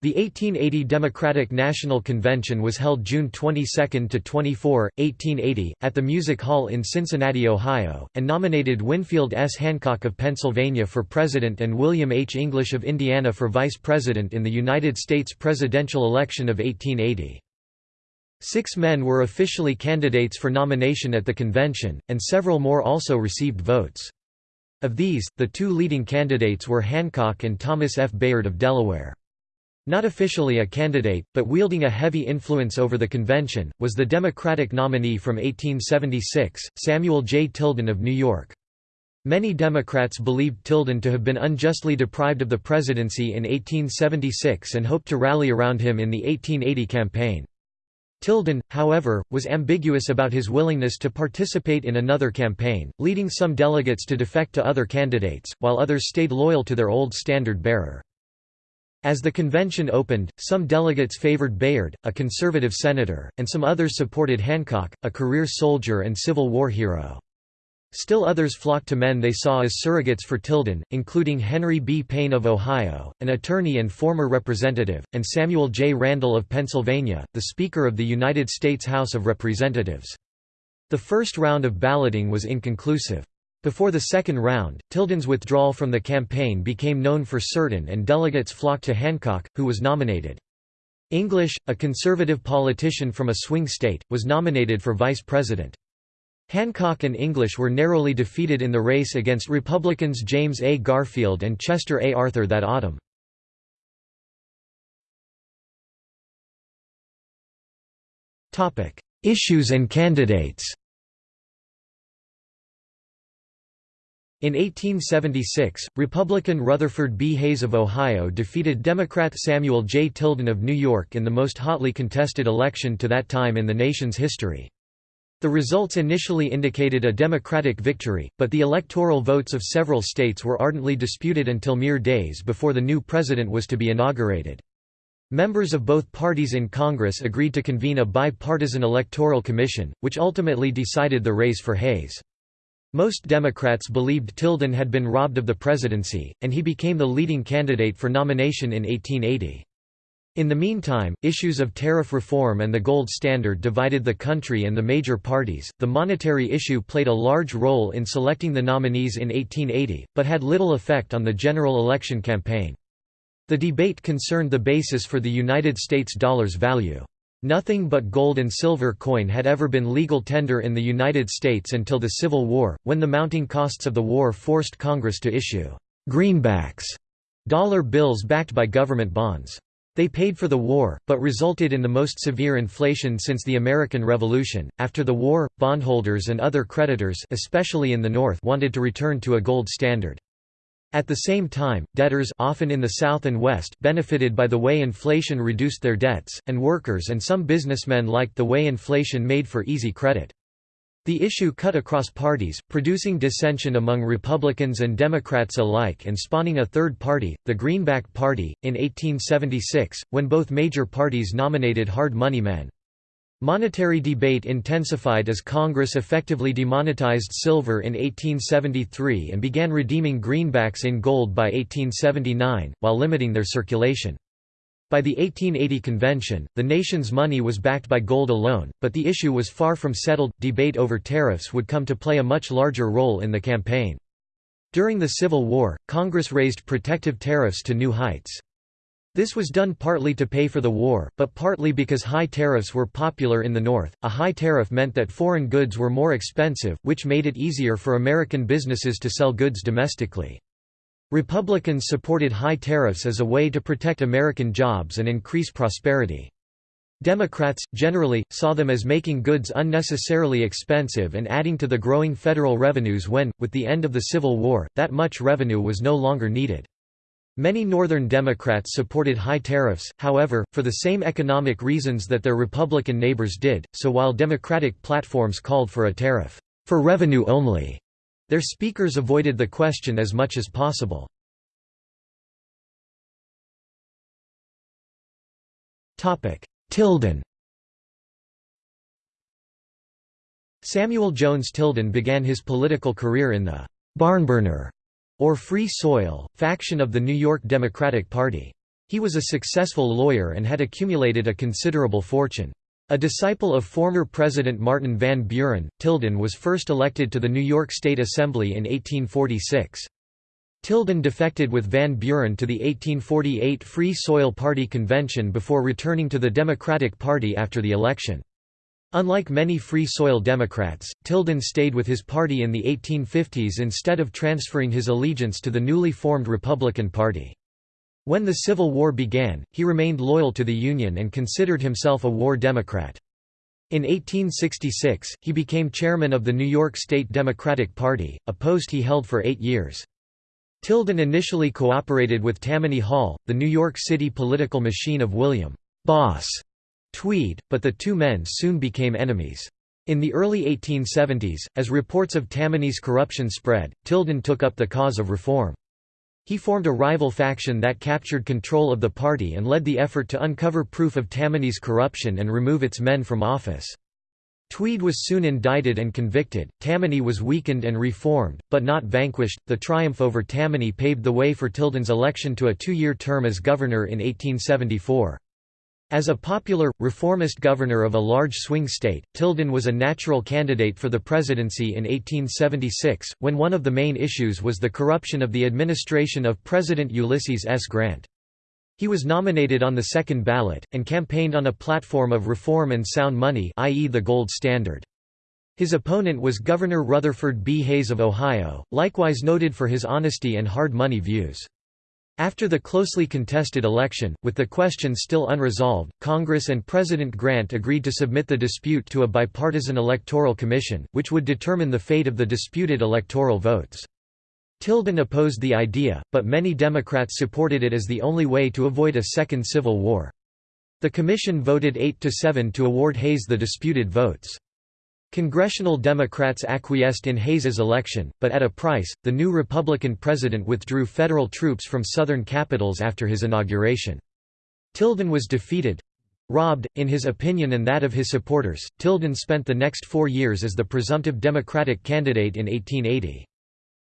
The 1880 Democratic National Convention was held June 22 to 24, 1880, at the Music Hall in Cincinnati, Ohio, and nominated Winfield S. Hancock of Pennsylvania for president and William H. English of Indiana for vice president in the United States presidential election of 1880. Six men were officially candidates for nomination at the convention, and several more also received votes. Of these, the two leading candidates were Hancock and Thomas F. Bayard of Delaware. Not officially a candidate, but wielding a heavy influence over the convention, was the Democratic nominee from 1876, Samuel J. Tilden of New York. Many Democrats believed Tilden to have been unjustly deprived of the presidency in 1876 and hoped to rally around him in the 1880 campaign. Tilden, however, was ambiguous about his willingness to participate in another campaign, leading some delegates to defect to other candidates, while others stayed loyal to their old standard-bearer. As the convention opened, some delegates favored Bayard, a conservative senator, and some others supported Hancock, a career soldier and Civil War hero. Still others flocked to men they saw as surrogates for Tilden, including Henry B. Payne of Ohio, an attorney and former representative, and Samuel J. Randall of Pennsylvania, the Speaker of the United States House of Representatives. The first round of balloting was inconclusive. Before the second round, Tilden's withdrawal from the campaign became known for certain and delegates flocked to Hancock, who was nominated. English, a conservative politician from a swing state, was nominated for vice president. Hancock and English were narrowly defeated in the race against Republicans James A. Garfield and Chester A. Arthur that autumn. Issues and candidates In 1876, Republican Rutherford B. Hayes of Ohio defeated Democrat Samuel J. Tilden of New York in the most hotly contested election to that time in the nation's history. The results initially indicated a Democratic victory, but the electoral votes of several states were ardently disputed until mere days before the new president was to be inaugurated. Members of both parties in Congress agreed to convene a bipartisan electoral commission, which ultimately decided the race for Hayes. Most Democrats believed Tilden had been robbed of the presidency, and he became the leading candidate for nomination in 1880. In the meantime, issues of tariff reform and the gold standard divided the country and the major parties. The monetary issue played a large role in selecting the nominees in 1880, but had little effect on the general election campaign. The debate concerned the basis for the United States dollar's value. Nothing but gold and silver coin had ever been legal tender in the United States until the Civil War, when the mounting costs of the war forced Congress to issue «greenbacks» dollar bills backed by government bonds. They paid for the war, but resulted in the most severe inflation since the American Revolution. After the war, bondholders and other creditors, especially in the North, wanted to return to a gold standard. At the same time, debtors often in the South and West benefited by the way inflation reduced their debts, and workers and some businessmen liked the way inflation made for easy credit. The issue cut across parties, producing dissension among Republicans and Democrats alike and spawning a third party, the Greenback Party, in 1876, when both major parties nominated hard money men. Monetary debate intensified as Congress effectively demonetized silver in 1873 and began redeeming greenbacks in gold by 1879, while limiting their circulation. By the 1880 convention, the nation's money was backed by gold alone, but the issue was far from settled. Debate over tariffs would come to play a much larger role in the campaign. During the Civil War, Congress raised protective tariffs to new heights. This was done partly to pay for the war, but partly because high tariffs were popular in the North. A high tariff meant that foreign goods were more expensive, which made it easier for American businesses to sell goods domestically. Republicans supported high tariffs as a way to protect American jobs and increase prosperity. Democrats, generally, saw them as making goods unnecessarily expensive and adding to the growing federal revenues when, with the end of the Civil War, that much revenue was no longer needed. Many Northern Democrats supported high tariffs, however, for the same economic reasons that their Republican neighbors did, so while Democratic platforms called for a tariff, for revenue only, their speakers avoided the question as much as possible. Tilden Samuel Jones Tilden began his political career in the «barnburner» or Free Soil, faction of the New York Democratic Party. He was a successful lawyer and had accumulated a considerable fortune. A disciple of former President Martin Van Buren, Tilden was first elected to the New York State Assembly in 1846. Tilden defected with Van Buren to the 1848 Free Soil Party convention before returning to the Democratic Party after the election. Unlike many Free Soil Democrats, Tilden stayed with his party in the 1850s instead of transferring his allegiance to the newly formed Republican Party. When the Civil War began, he remained loyal to the Union and considered himself a war Democrat. In 1866, he became chairman of the New York State Democratic Party, a post he held for eight years. Tilden initially cooperated with Tammany Hall, the New York City political machine of William Boss Tweed, but the two men soon became enemies. In the early 1870s, as reports of Tammany's corruption spread, Tilden took up the cause of reform. He formed a rival faction that captured control of the party and led the effort to uncover proof of Tammany's corruption and remove its men from office. Tweed was soon indicted and convicted. Tammany was weakened and reformed, but not vanquished. The triumph over Tammany paved the way for Tilden's election to a two year term as governor in 1874. As a popular, reformist governor of a large swing state, Tilden was a natural candidate for the presidency in 1876, when one of the main issues was the corruption of the administration of President Ulysses S. Grant. He was nominated on the second ballot, and campaigned on a platform of reform and sound money i.e. the gold standard. His opponent was Governor Rutherford B. Hayes of Ohio, likewise noted for his honesty and hard money views. After the closely contested election, with the question still unresolved, Congress and President Grant agreed to submit the dispute to a bipartisan electoral commission, which would determine the fate of the disputed electoral votes. Tilden opposed the idea, but many Democrats supported it as the only way to avoid a second civil war. The commission voted 8 to 7 to award Hayes the disputed votes. Congressional Democrats acquiesced in Hayes's election, but at a price. The new Republican president withdrew federal troops from southern capitals after his inauguration. Tilden was defeated robbed, in his opinion and that of his supporters. Tilden spent the next four years as the presumptive Democratic candidate in 1880.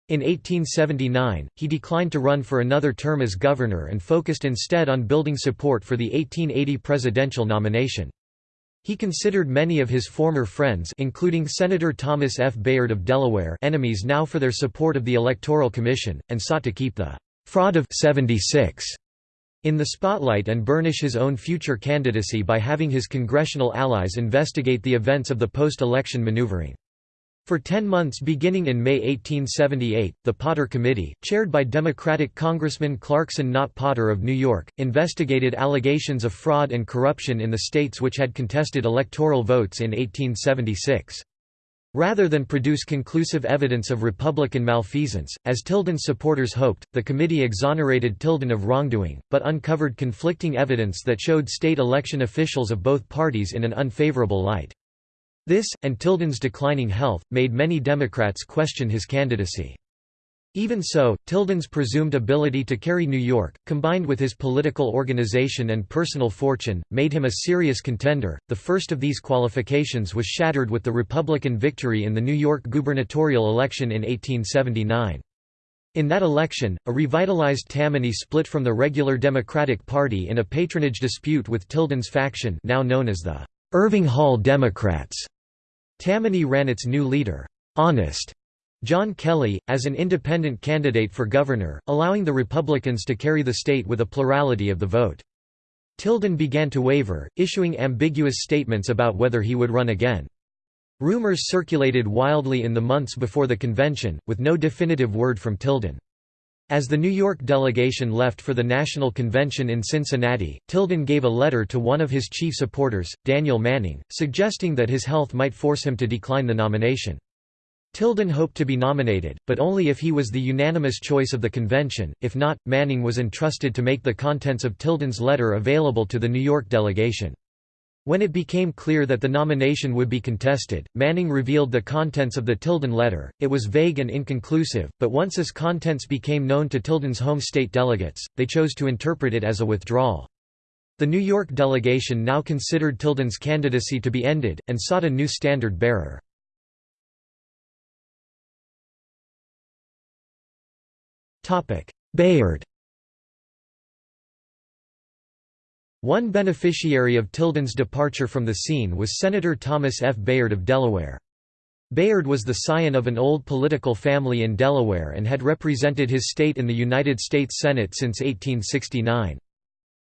In 1879, he declined to run for another term as governor and focused instead on building support for the 1880 presidential nomination. He considered many of his former friends including Senator Thomas F. Bayard of Delaware enemies now for their support of the Electoral Commission, and sought to keep the «fraud of 76» in the spotlight and burnish his own future candidacy by having his congressional allies investigate the events of the post-election maneuvering. For ten months beginning in May 1878, the Potter Committee, chaired by Democratic Congressman Clarkson Nott Potter of New York, investigated allegations of fraud and corruption in the states which had contested electoral votes in 1876. Rather than produce conclusive evidence of Republican malfeasance, as Tilden's supporters hoped, the committee exonerated Tilden of wrongdoing, but uncovered conflicting evidence that showed state election officials of both parties in an unfavorable light. This, and Tilden's declining health, made many Democrats question his candidacy. Even so, Tilden's presumed ability to carry New York, combined with his political organization and personal fortune, made him a serious contender. The first of these qualifications was shattered with the Republican victory in the New York gubernatorial election in 1879. In that election, a revitalized Tammany split from the regular Democratic Party in a patronage dispute with Tilden's faction now known as the Irving Hall Democrats. Tammany ran its new leader, Honest John Kelly, as an independent candidate for governor, allowing the Republicans to carry the state with a plurality of the vote. Tilden began to waver, issuing ambiguous statements about whether he would run again. Rumors circulated wildly in the months before the convention, with no definitive word from Tilden. As the New York delegation left for the National Convention in Cincinnati, Tilden gave a letter to one of his chief supporters, Daniel Manning, suggesting that his health might force him to decline the nomination. Tilden hoped to be nominated, but only if he was the unanimous choice of the convention, if not, Manning was entrusted to make the contents of Tilden's letter available to the New York delegation. When it became clear that the nomination would be contested, Manning revealed the contents of the Tilden letter. It was vague and inconclusive, but once its contents became known to Tilden's home state delegates, they chose to interpret it as a withdrawal. The New York delegation now considered Tilden's candidacy to be ended, and sought a new standard bearer. Bayard One beneficiary of Tilden's departure from the scene was Senator Thomas F. Bayard of Delaware. Bayard was the scion of an old political family in Delaware and had represented his state in the United States Senate since 1869.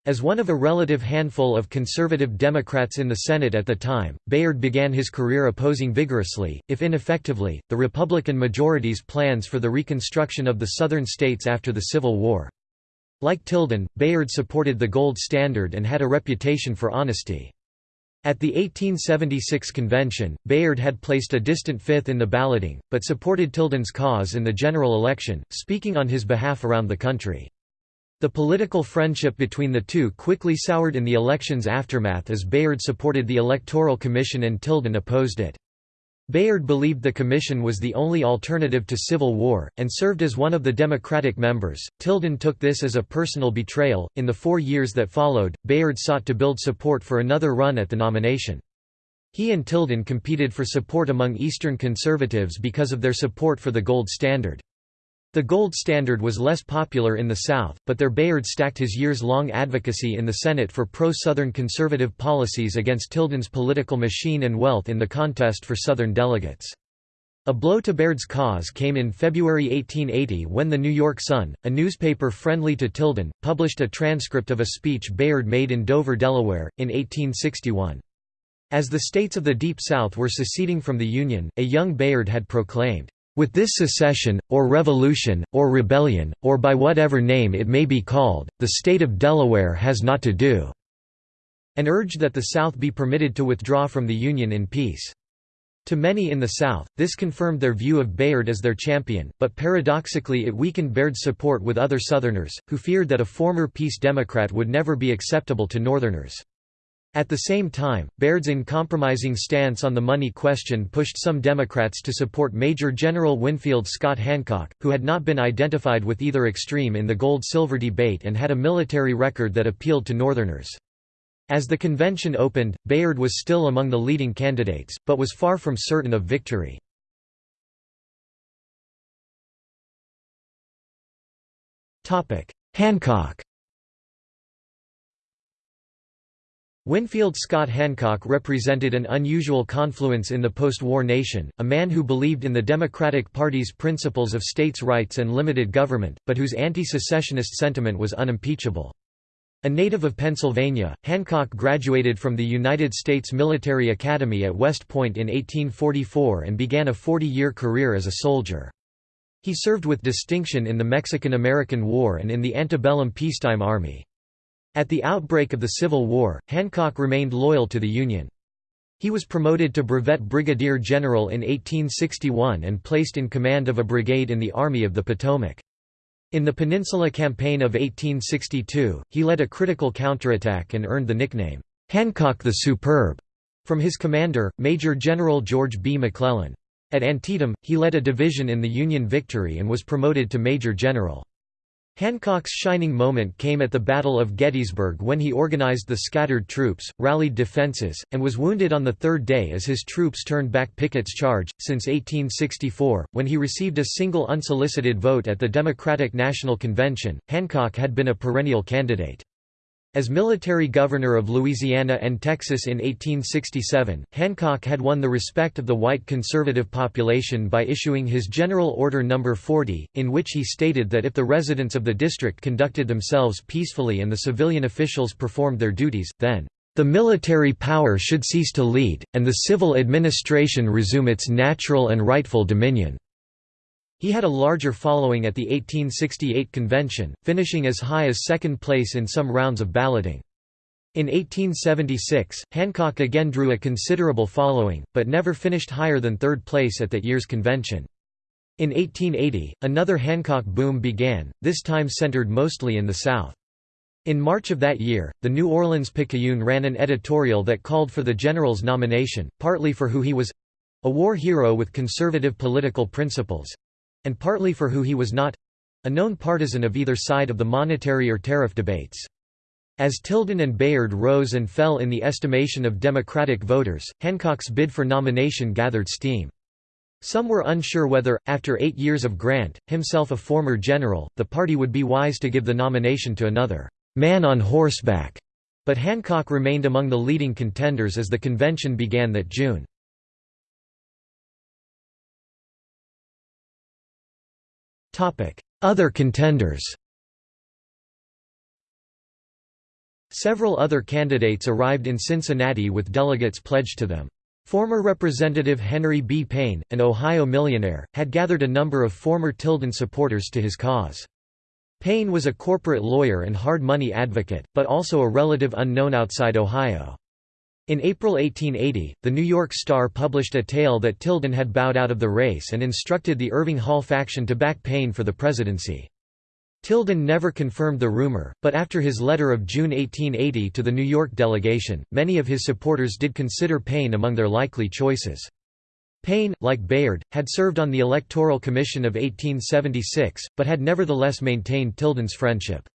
As one of a relative handful of conservative Democrats in the Senate at the time, Bayard began his career opposing vigorously, if ineffectively, the Republican majority's plans for the reconstruction of the Southern states after the Civil War. Like Tilden, Bayard supported the gold standard and had a reputation for honesty. At the 1876 convention, Bayard had placed a distant fifth in the balloting, but supported Tilden's cause in the general election, speaking on his behalf around the country. The political friendship between the two quickly soured in the election's aftermath as Bayard supported the Electoral Commission and Tilden opposed it. Bayard believed the commission was the only alternative to civil war, and served as one of the Democratic members. Tilden took this as a personal betrayal. In the four years that followed, Bayard sought to build support for another run at the nomination. He and Tilden competed for support among Eastern conservatives because of their support for the gold standard. The gold standard was less popular in the South, but there Bayard stacked his years-long advocacy in the Senate for pro-Southern conservative policies against Tilden's political machine and wealth in the contest for Southern delegates. A blow to Bayard's cause came in February 1880 when the New York Sun, a newspaper friendly to Tilden, published a transcript of a speech Bayard made in Dover, Delaware, in 1861. As the states of the Deep South were seceding from the Union, a young Bayard had proclaimed, with this secession, or revolution, or rebellion, or by whatever name it may be called, the state of Delaware has not to do", and urged that the South be permitted to withdraw from the Union in peace. To many in the South, this confirmed their view of Bayard as their champion, but paradoxically it weakened Bayard's support with other Southerners, who feared that a former peace Democrat would never be acceptable to Northerners. At the same time, Bayard's uncompromising stance on the money question pushed some Democrats to support Major General Winfield Scott Hancock, who had not been identified with either extreme in the gold-silver debate and had a military record that appealed to Northerners. As the convention opened, Bayard was still among the leading candidates, but was far from certain of victory. Hancock Winfield Scott Hancock represented an unusual confluence in the post-war nation, a man who believed in the Democratic Party's principles of states' rights and limited government, but whose anti-secessionist sentiment was unimpeachable. A native of Pennsylvania, Hancock graduated from the United States Military Academy at West Point in 1844 and began a 40-year career as a soldier. He served with distinction in the Mexican–American War and in the antebellum peacetime army. At the outbreak of the Civil War, Hancock remained loyal to the Union. He was promoted to brevet brigadier general in 1861 and placed in command of a brigade in the Army of the Potomac. In the Peninsula Campaign of 1862, he led a critical counterattack and earned the nickname, "'Hancock the Superb' from his commander, Major General George B. McClellan. At Antietam, he led a division in the Union victory and was promoted to Major General. Hancock's shining moment came at the Battle of Gettysburg when he organized the scattered troops, rallied defenses, and was wounded on the third day as his troops turned back Pickett's charge. Since 1864, when he received a single unsolicited vote at the Democratic National Convention, Hancock had been a perennial candidate. As military governor of Louisiana and Texas in 1867, Hancock had won the respect of the white conservative population by issuing his General Order No. 40, in which he stated that if the residents of the district conducted themselves peacefully and the civilian officials performed their duties, then the military power should cease to lead, and the civil administration resume its natural and rightful dominion. He had a larger following at the 1868 convention, finishing as high as second place in some rounds of balloting. In 1876, Hancock again drew a considerable following, but never finished higher than third place at that year's convention. In 1880, another Hancock boom began, this time centered mostly in the South. In March of that year, the New Orleans Picayune ran an editorial that called for the general's nomination, partly for who he was—a war hero with conservative political principles, and partly for who he was not—a known partisan of either side of the monetary or tariff debates. As Tilden and Bayard rose and fell in the estimation of Democratic voters, Hancock's bid for nomination gathered steam. Some were unsure whether, after eight years of Grant, himself a former general, the party would be wise to give the nomination to another, "'man on horseback' But Hancock remained among the leading contenders as the convention began that June. Other contenders Several other candidates arrived in Cincinnati with delegates pledged to them. Former Representative Henry B. Payne, an Ohio millionaire, had gathered a number of former Tilden supporters to his cause. Payne was a corporate lawyer and hard money advocate, but also a relative unknown outside Ohio. In April 1880, the New York Star published a tale that Tilden had bowed out of the race and instructed the Irving Hall faction to back Payne for the presidency. Tilden never confirmed the rumor, but after his letter of June 1880 to the New York delegation, many of his supporters did consider Payne among their likely choices. Payne, like Bayard, had served on the Electoral Commission of 1876, but had nevertheless maintained Tilden's friendship.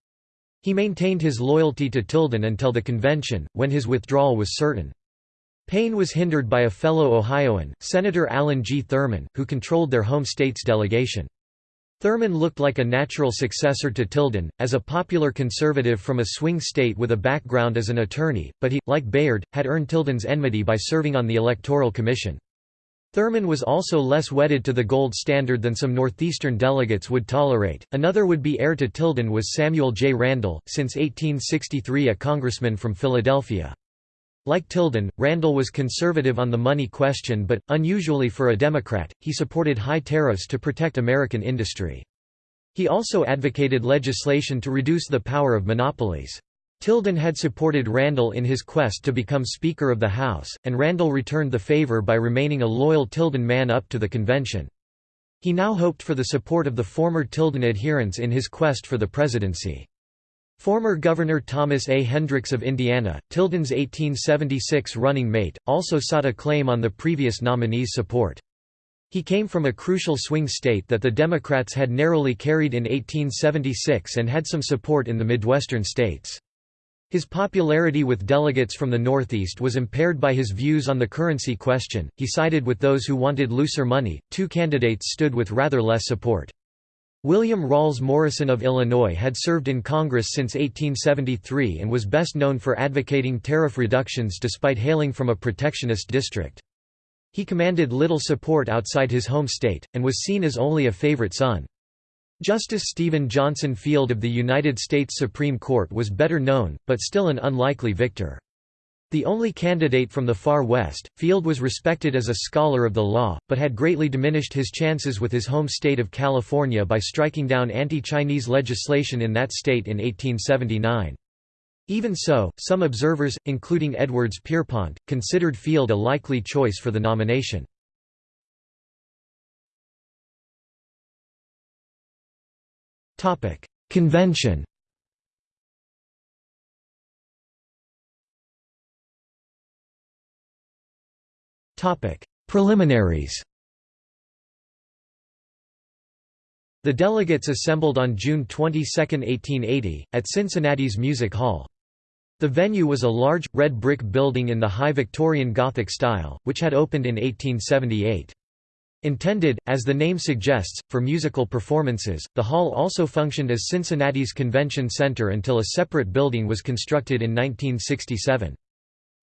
He maintained his loyalty to Tilden until the convention, when his withdrawal was certain. Payne was hindered by a fellow Ohioan, Senator Allen G. Thurman, who controlled their home state's delegation. Thurman looked like a natural successor to Tilden, as a popular conservative from a swing state with a background as an attorney, but he, like Bayard, had earned Tilden's enmity by serving on the Electoral Commission. Thurman was also less wedded to the gold standard than some Northeastern delegates would tolerate. Another would be heir to Tilden was Samuel J. Randall, since 1863 a congressman from Philadelphia. Like Tilden, Randall was conservative on the money question but, unusually for a Democrat, he supported high tariffs to protect American industry. He also advocated legislation to reduce the power of monopolies. Tilden had supported Randall in his quest to become Speaker of the House, and Randall returned the favor by remaining a loyal Tilden man up to the convention. He now hoped for the support of the former Tilden adherents in his quest for the presidency. Former Governor Thomas A. Hendricks of Indiana, Tilden's 1876 running mate, also sought a claim on the previous nominee's support. He came from a crucial swing state that the Democrats had narrowly carried in 1876 and had some support in the Midwestern states. His popularity with delegates from the Northeast was impaired by his views on the currency question. He sided with those who wanted looser money. Two candidates stood with rather less support. William Ralls Morrison of Illinois had served in Congress since 1873 and was best known for advocating tariff reductions despite hailing from a protectionist district. He commanded little support outside his home state, and was seen as only a favorite son. Justice Stephen Johnson Field of the United States Supreme Court was better known, but still an unlikely victor. The only candidate from the far west, Field was respected as a scholar of the law, but had greatly diminished his chances with his home state of California by striking down anti-Chinese legislation in that state in 1879. Even so, some observers, including Edwards Pierrepont, considered Field a likely choice for the nomination. Topic: Convention. Topic: Preliminaries. The delegates assembled on June 22, 1880, at Cincinnati's Music Hall. The venue was a large, red brick building in the high Victorian Gothic style, which had opened in 1878. Intended, as the name suggests, for musical performances, the hall also functioned as Cincinnati's convention center until a separate building was constructed in 1967.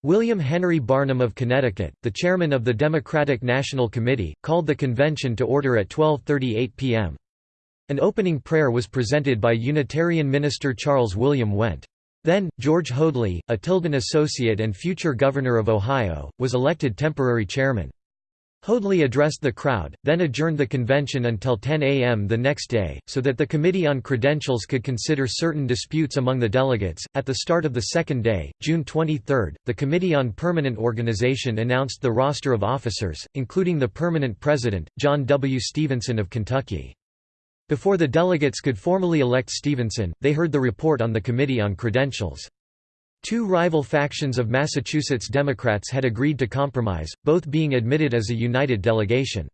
William Henry Barnum of Connecticut, the chairman of the Democratic National Committee, called the convention to order at 12.38 p.m. An opening prayer was presented by Unitarian minister Charles William Wendte. Then, George Hoadly, a Tilden associate and future governor of Ohio, was elected temporary chairman. Hoadly addressed the crowd, then adjourned the convention until 10 a.m. the next day, so that the Committee on Credentials could consider certain disputes among the delegates. At the start of the second day, June 23, the Committee on Permanent Organization announced the roster of officers, including the permanent president, John W. Stevenson of Kentucky. Before the delegates could formally elect Stevenson, they heard the report on the Committee on Credentials. Two rival factions of Massachusetts Democrats had agreed to compromise, both being admitted as a united delegation.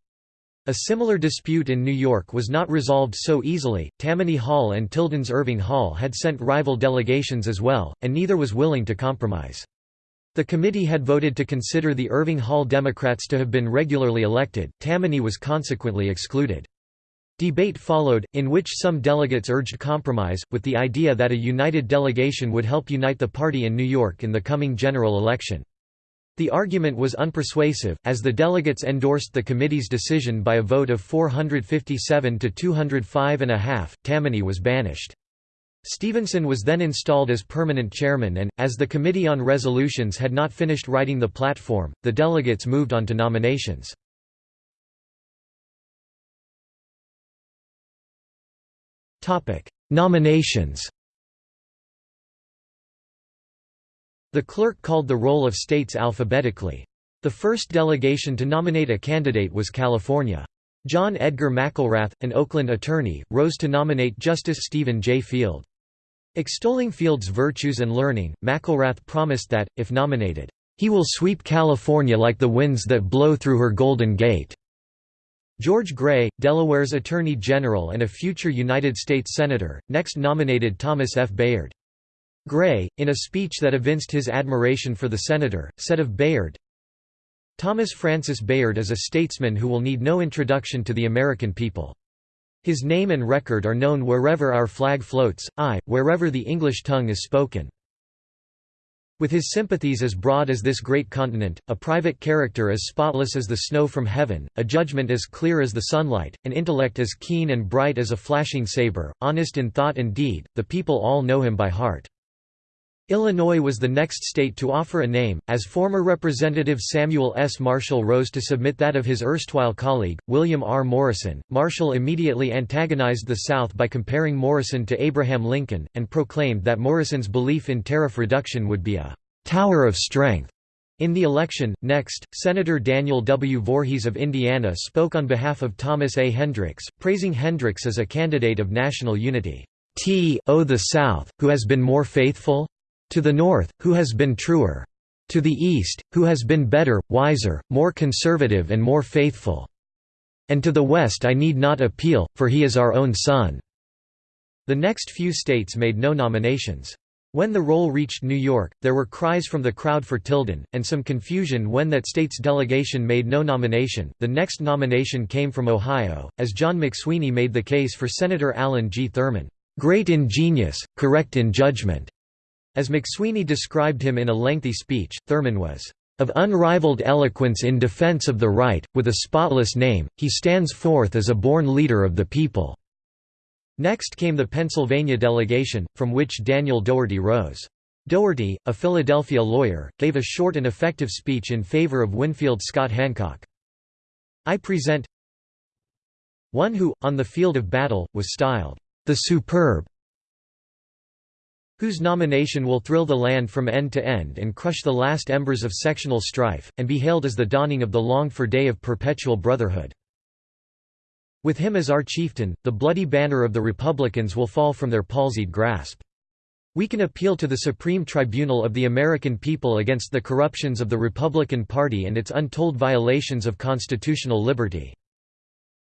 A similar dispute in New York was not resolved so easily. Tammany Hall and Tilden's Irving Hall had sent rival delegations as well, and neither was willing to compromise. The committee had voted to consider the Irving Hall Democrats to have been regularly elected, Tammany was consequently excluded. Debate followed, in which some delegates urged compromise, with the idea that a united delegation would help unite the party in New York in the coming general election. The argument was unpersuasive, as the delegates endorsed the committee's decision by a vote of 457 to 205 and a half. Tammany was banished. Stevenson was then installed as permanent chairman and, as the Committee on Resolutions had not finished writing the platform, the delegates moved on to nominations. Nominations The clerk called the roll of states alphabetically. The first delegation to nominate a candidate was California. John Edgar McElrath, an Oakland attorney, rose to nominate Justice Stephen J. Field. Extolling Field's virtues and learning, McElrath promised that, if nominated, "...he will sweep California like the winds that blow through her Golden Gate." George Gray, Delaware's Attorney General and a future United States Senator, next nominated Thomas F. Bayard. Gray, in a speech that evinced his admiration for the senator, said of Bayard, Thomas Francis Bayard is a statesman who will need no introduction to the American people. His name and record are known wherever our flag floats, aye, wherever the English tongue is spoken. With his sympathies as broad as this great continent, a private character as spotless as the snow from heaven, a judgment as clear as the sunlight, an intellect as keen and bright as a flashing saber, honest in thought and deed, the people all know him by heart. Illinois was the next state to offer a name, as former Representative Samuel S. Marshall rose to submit that of his erstwhile colleague, William R. Morrison. Marshall immediately antagonized the South by comparing Morrison to Abraham Lincoln, and proclaimed that Morrison's belief in tariff reduction would be a tower of strength. In the election, next, Senator Daniel W. Voorhees of Indiana spoke on behalf of Thomas A. Hendricks, praising Hendricks as a candidate of national unity. T o the South, who has been more faithful? To the north, who has been truer? To the east, who has been better, wiser, more conservative and more faithful? And to the west I need not appeal, for he is our own son." The next few states made no nominations. When the roll reached New York, there were cries from the crowd for Tilden, and some confusion when that state's delegation made no nomination. The next nomination came from Ohio, as John McSweeney made the case for Senator Allen G. Thurman, great in genius, correct in judgment, as McSweeney described him in a lengthy speech, Thurman was of unrivaled eloquence in defense of the right, with a spotless name, he stands forth as a born leader of the people." Next came the Pennsylvania delegation, from which Daniel Dougherty rose. Dougherty, a Philadelphia lawyer, gave a short and effective speech in favor of Winfield Scott Hancock. I present one who, on the field of battle, was styled, "...the superb whose nomination will thrill the land from end to end and crush the last embers of sectional strife, and be hailed as the dawning of the longed-for day of perpetual brotherhood. With him as our chieftain, the bloody banner of the Republicans will fall from their palsied grasp. We can appeal to the Supreme Tribunal of the American people against the corruptions of the Republican Party and its untold violations of constitutional liberty.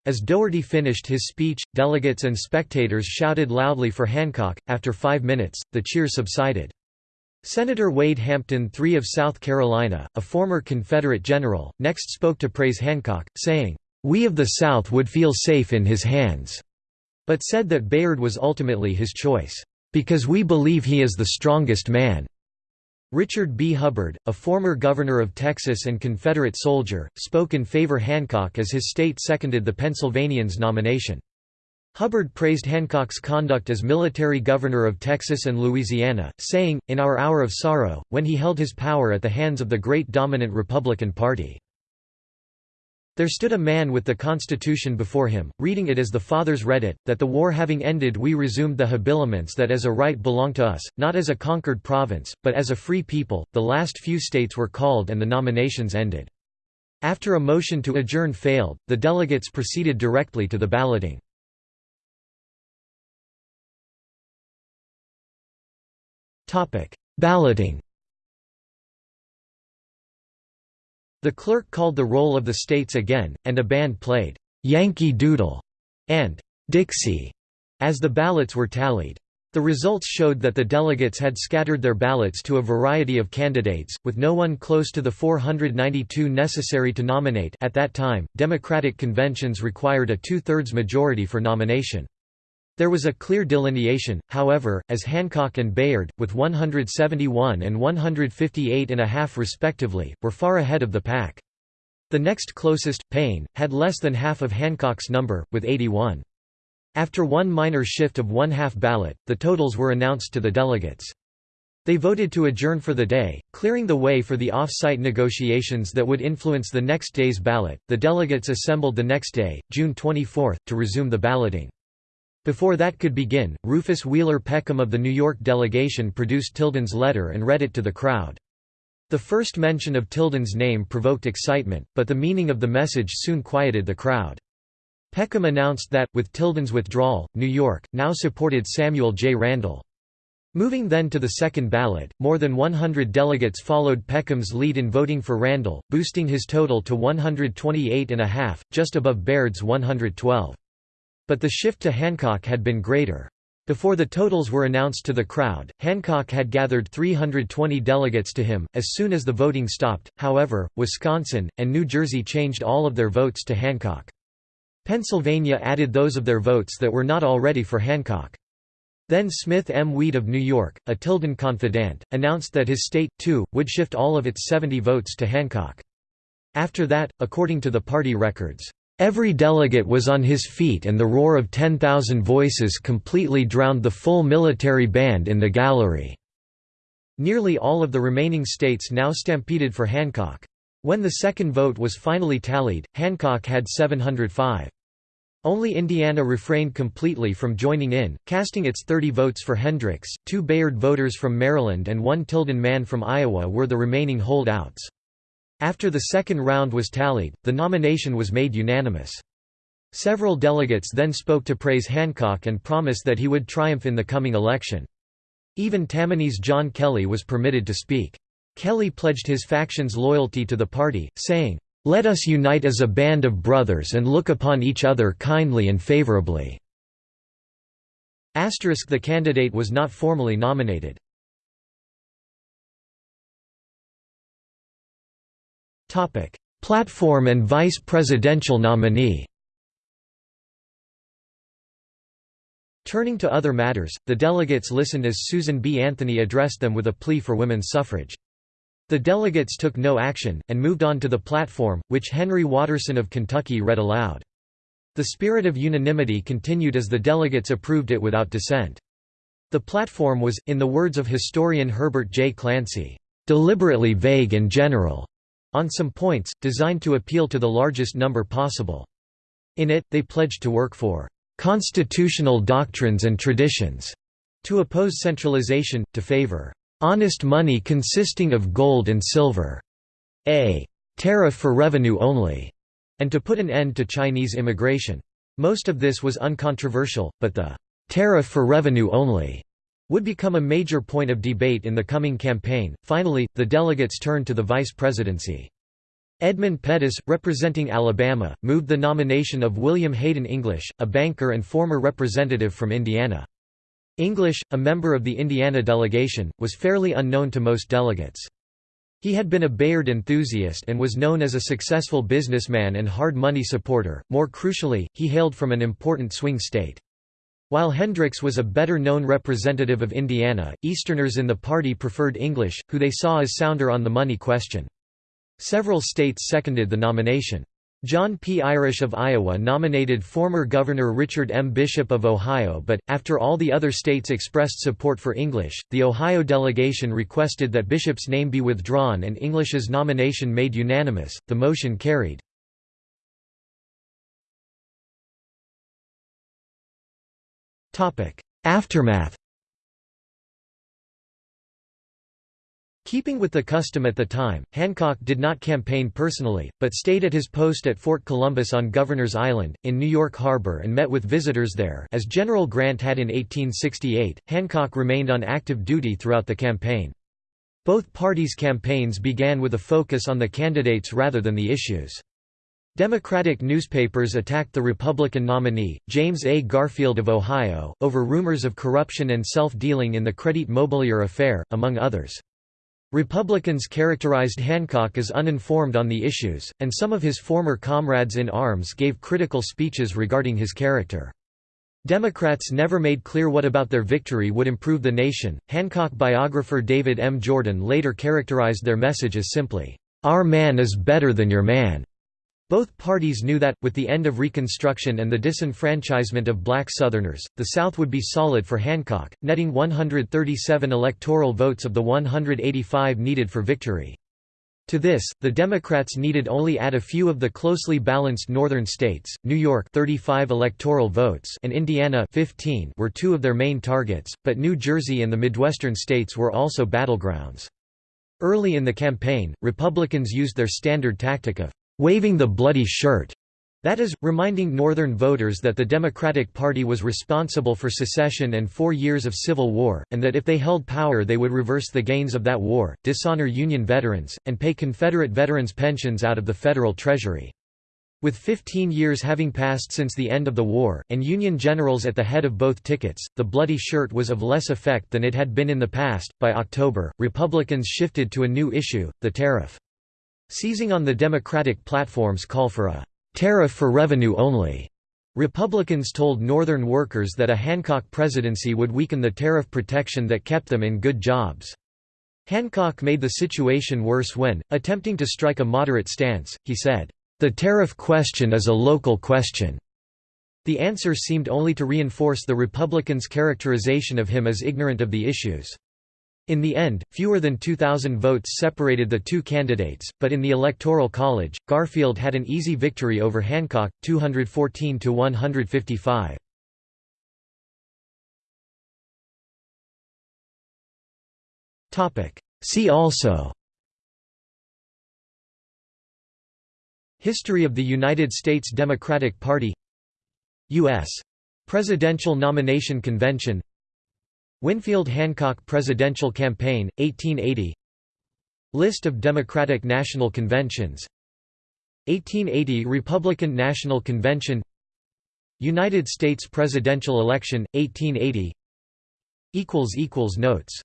As Dougherty finished his speech, delegates and spectators shouted loudly for Hancock. After five minutes, the cheers subsided. Senator Wade Hampton III of South Carolina, a former Confederate general, next spoke to praise Hancock, saying, "'We of the South would feel safe in his hands,' but said that Bayard was ultimately his choice, "'because we believe he is the strongest man.' Richard B. Hubbard, a former governor of Texas and Confederate soldier, spoke in favor Hancock as his state seconded the Pennsylvanians' nomination. Hubbard praised Hancock's conduct as military governor of Texas and Louisiana, saying, in our hour of sorrow, when he held his power at the hands of the great dominant Republican Party. There stood a man with the Constitution before him, reading it as the fathers read it, that the war having ended we resumed the habiliments that as a right belong to us, not as a conquered province, but as a free people. The last few states were called and the nominations ended. After a motion to adjourn failed, the delegates proceeded directly to the balloting. Balloting The clerk called the roll of the states again, and a band played, "'Yankee Doodle' and "'Dixie' as the ballots were tallied. The results showed that the delegates had scattered their ballots to a variety of candidates, with no one close to the 492 necessary to nominate at that time, Democratic conventions required a two-thirds majority for nomination. There was a clear delineation, however, as Hancock and Bayard, with 171 and 158 and a half respectively, were far ahead of the pack. The next closest, Payne, had less than half of Hancock's number, with 81. After one minor shift of one-half ballot, the totals were announced to the delegates. They voted to adjourn for the day, clearing the way for the off-site negotiations that would influence the next day's ballot. The delegates assembled the next day, June 24, to resume the balloting. Before that could begin, Rufus Wheeler Peckham of the New York delegation produced Tilden's letter and read it to the crowd. The first mention of Tilden's name provoked excitement, but the meaning of the message soon quieted the crowd. Peckham announced that, with Tilden's withdrawal, New York, now supported Samuel J. Randall. Moving then to the second ballot, more than 100 delegates followed Peckham's lead in voting for Randall, boosting his total to 128 and a half, just above Bayard's 112. But the shift to Hancock had been greater. Before the totals were announced to the crowd, Hancock had gathered 320 delegates to him. As soon as the voting stopped, however, Wisconsin, and New Jersey changed all of their votes to Hancock. Pennsylvania added those of their votes that were not already for Hancock. Then Smith M. Weed of New York, a Tilden confidant, announced that his state, too, would shift all of its 70 votes to Hancock. After that, according to the party records, "...every delegate was on his feet and the roar of 10,000 voices completely drowned the full military band in the gallery." Nearly all of the remaining states now stampeded for Hancock. When the second vote was finally tallied, Hancock had 705. Only Indiana refrained completely from joining in, casting its 30 votes for Hendricks, two Bayard voters from Maryland and one Tilden man from Iowa were the remaining holdouts. After the second round was tallied, the nomination was made unanimous. Several delegates then spoke to praise Hancock and promise that he would triumph in the coming election. Even Tammany's John Kelly was permitted to speak. Kelly pledged his faction's loyalty to the party, saying, "'Let us unite as a band of brothers and look upon each other kindly and favorably." Asterisk the candidate was not formally nominated. Platform and vice presidential nominee Turning to other matters, the delegates listened as Susan B. Anthony addressed them with a plea for women's suffrage. The delegates took no action, and moved on to the platform, which Henry Watterson of Kentucky read aloud. The spirit of unanimity continued as the delegates approved it without dissent. The platform was, in the words of historian Herbert J. Clancy, "...deliberately vague and general." On some points, designed to appeal to the largest number possible. In it, they pledged to work for "...constitutional doctrines and traditions", to oppose centralization, to favor honest money consisting of gold and silver, a tariff for revenue only, and to put an end to Chinese immigration. Most of this was uncontroversial, but the tariff for revenue only would become a major point of debate in the coming campaign. Finally, the delegates turned to the vice presidency. Edmund Pettus, representing Alabama, moved the nomination of William Hayden English, a banker and former representative from Indiana. English, a member of the Indiana delegation, was fairly unknown to most delegates. He had been a Bayard enthusiast and was known as a successful businessman and hard money supporter. More crucially, he hailed from an important swing state. While Hendricks was a better known representative of Indiana, Easterners in the party preferred English, who they saw as sounder on the money question. Several states seconded the nomination. John P. Irish of Iowa nominated former Governor Richard M. Bishop of Ohio but, after all the other states expressed support for English, the Ohio delegation requested that Bishop's name be withdrawn and English's nomination made unanimous, the motion carried. Aftermath Keeping with the custom at the time, Hancock did not campaign personally, but stayed at his post at Fort Columbus on Governor's Island, in New York Harbor and met with visitors there as General Grant had in 1868, Hancock remained on active duty throughout the campaign. Both parties' campaigns began with a focus on the candidates rather than the issues. Democratic newspapers attacked the Republican nominee, James A. Garfield of Ohio, over rumors of corruption and self-dealing in the Credit Mobilier affair, among others. Republicans characterized Hancock as uninformed on the issues, and some of his former comrades in arms gave critical speeches regarding his character. Democrats never made clear what about their victory would improve the nation. Hancock biographer David M. Jordan later characterized their message as simply, Our man is better than your man. Both parties knew that, with the end of Reconstruction and the disenfranchisement of black Southerners, the South would be solid for Hancock, netting 137 electoral votes of the 185 needed for victory. To this, the Democrats needed only add a few of the closely balanced northern states. New York 35 electoral votes and Indiana 15 were two of their main targets, but New Jersey and the Midwestern states were also battlegrounds. Early in the campaign, Republicans used their standard tactic of waving the bloody shirt. That is, reminding Northern voters that the Democratic Party was responsible for secession and four years of civil war, and that if they held power they would reverse the gains of that war, dishonor Union veterans, and pay Confederate veterans pensions out of the federal treasury. With 15 years having passed since the end of the war, and Union generals at the head of both tickets, the bloody shirt was of less effect than it had been in the past. By October, Republicans shifted to a new issue, the tariff. Seizing on the Democratic platform's call for a tariff for revenue only, Republicans told Northern workers that a Hancock presidency would weaken the tariff protection that kept them in good jobs. Hancock made the situation worse when, attempting to strike a moderate stance, he said, "...the tariff question is a local question." The answer seemed only to reinforce the Republicans' characterization of him as ignorant of the issues. In the end, fewer than 2,000 votes separated the two candidates, but in the Electoral College, Garfield had an easy victory over Hancock, 214 to 155. See also History of the United States Democratic Party U.S. Presidential Nomination Convention Winfield Hancock Presidential Campaign, 1880 List of Democratic National Conventions. 1880 Republican National Convention. United States presidential election, 1880 Notes